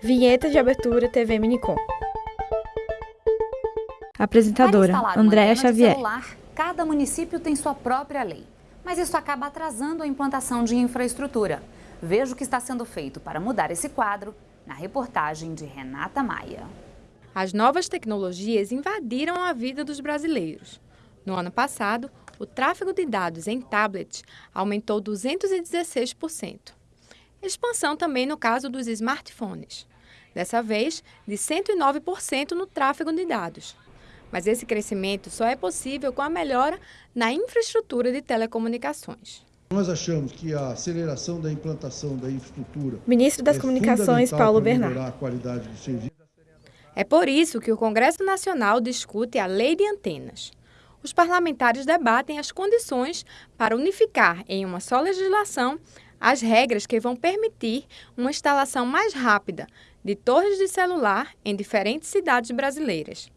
Vinheta de abertura TV Minicom. Apresentadora Andréa Xavier. Celular, cada município tem sua própria lei, mas isso acaba atrasando a implantação de infraestrutura. Veja o que está sendo feito para mudar esse quadro na reportagem de Renata Maia. As novas tecnologias invadiram a vida dos brasileiros. No ano passado, o tráfego de dados em tablets aumentou 216%. Expansão também no caso dos smartphones. Dessa vez, de 109% no tráfego de dados. Mas esse crescimento só é possível com a melhora na infraestrutura de telecomunicações. Nós achamos que a aceleração da implantação da infraestrutura. Ministro das é Comunicações, Paulo Bernardo. A qualidade do serviço. É por isso que o Congresso Nacional discute a Lei de Antenas. Os parlamentares debatem as condições para unificar em uma só legislação as regras que vão permitir uma instalação mais rápida de torres de celular em diferentes cidades brasileiras.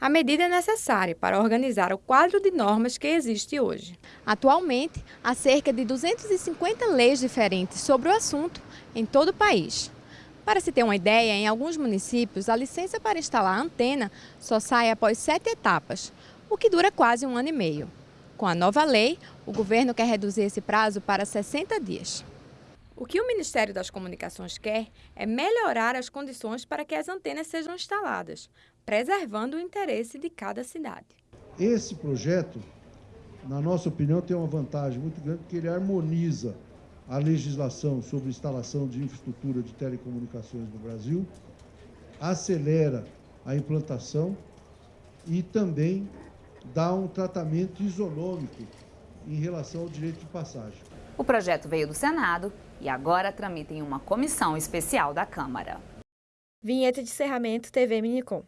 A medida é necessária para organizar o quadro de normas que existe hoje. Atualmente, há cerca de 250 leis diferentes sobre o assunto em todo o país. Para se ter uma ideia, em alguns municípios, a licença para instalar a antena só sai após sete etapas, o que dura quase um ano e meio. Com a nova lei, o governo quer reduzir esse prazo para 60 dias. O que o Ministério das Comunicações quer é melhorar as condições para que as antenas sejam instaladas, preservando o interesse de cada cidade. Esse projeto, na nossa opinião, tem uma vantagem muito grande, porque ele harmoniza a legislação sobre instalação de infraestrutura de telecomunicações no Brasil, acelera a implantação e também dá um tratamento isonômico em relação ao direito de passagem. O projeto veio do Senado e agora tramita em uma comissão especial da Câmara. Vinheta de encerramento TV Minicom.